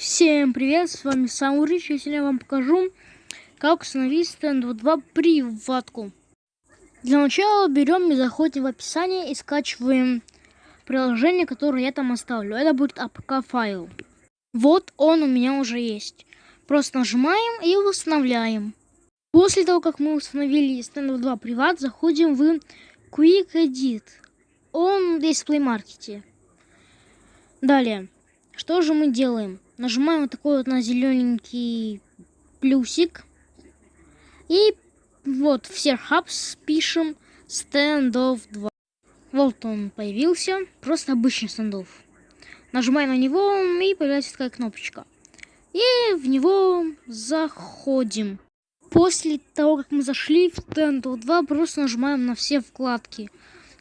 Всем привет, с вами Саурич, и сегодня я вам покажу, как установить стенд 2 приватку. Для начала берем и заходим в описание и скачиваем приложение, которое я там оставлю. Это будет APK файл. Вот он у меня уже есть. Просто нажимаем и устанавливаем. После того, как мы установили стенд 2 приват, заходим в Quick Edit. Он здесь в Play Market. Далее, что же мы делаем? Нажимаем вот такой вот на зелененький плюсик. И вот в Serhubs пишем Standoff 2. Вот он появился. Просто обычный стендов. Нажимаем на него и появляется такая кнопочка. И в него заходим. После того, как мы зашли в Standoff 2, просто нажимаем на все вкладки.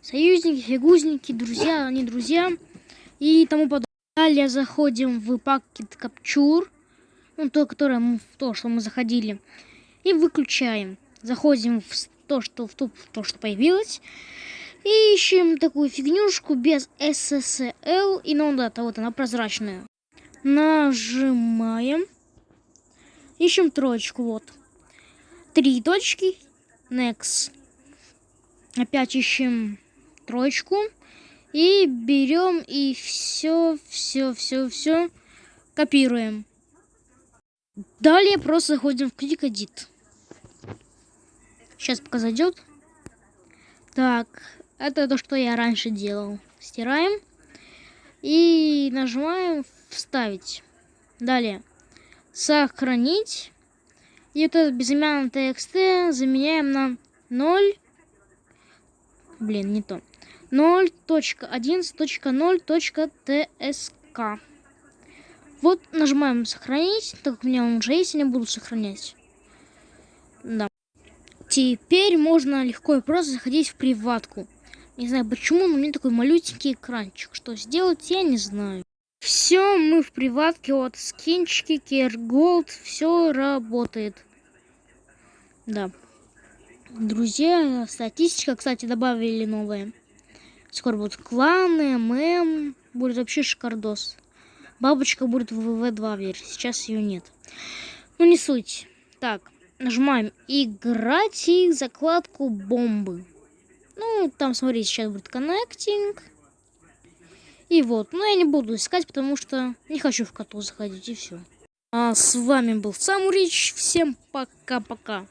Союзники, фигузники, друзья, не друзья и тому подобное. Далее заходим в пакет Capture, ну, то, которое мы, то, что мы заходили, и выключаем. Заходим в то, что, в то, в то, что появилось, и ищем такую фигнюшку без SSL, и ну да, вот она прозрачная. Нажимаем, ищем троечку, вот. Три точки, next. Опять ищем троечку. И берем и все, все, все, все копируем. Далее просто заходим в Edit. Сейчас пока зайдет. Так, это то, что я раньше делал. Стираем. И нажимаем вставить. Далее. Сохранить. И вот этот безымянный TXT заменяем на 0. Блин, не то. 0.11.0.tsk. Вот нажимаем сохранить, так как у меня он уже есть, я не буду сохранять. Да. Теперь можно легко и просто заходить в приватку. Не знаю почему, но у меня такой малюсенький экранчик. Что сделать, я не знаю. Все, мы в приватке, вот скинчики, керголд, все работает. Да. Друзья, статистика, кстати, добавили новые. Скоро будут кланы, мем. Будет вообще шикардос. Бабочка будет в ВВ2 версии. Сейчас ее нет. Ну, не суть. Так, нажимаем играть и закладку бомбы. Ну, там, смотрите, сейчас будет коннектинг. И вот. Но я не буду искать, потому что не хочу в коту заходить, и все. А с вами был Самурич. Всем пока-пока.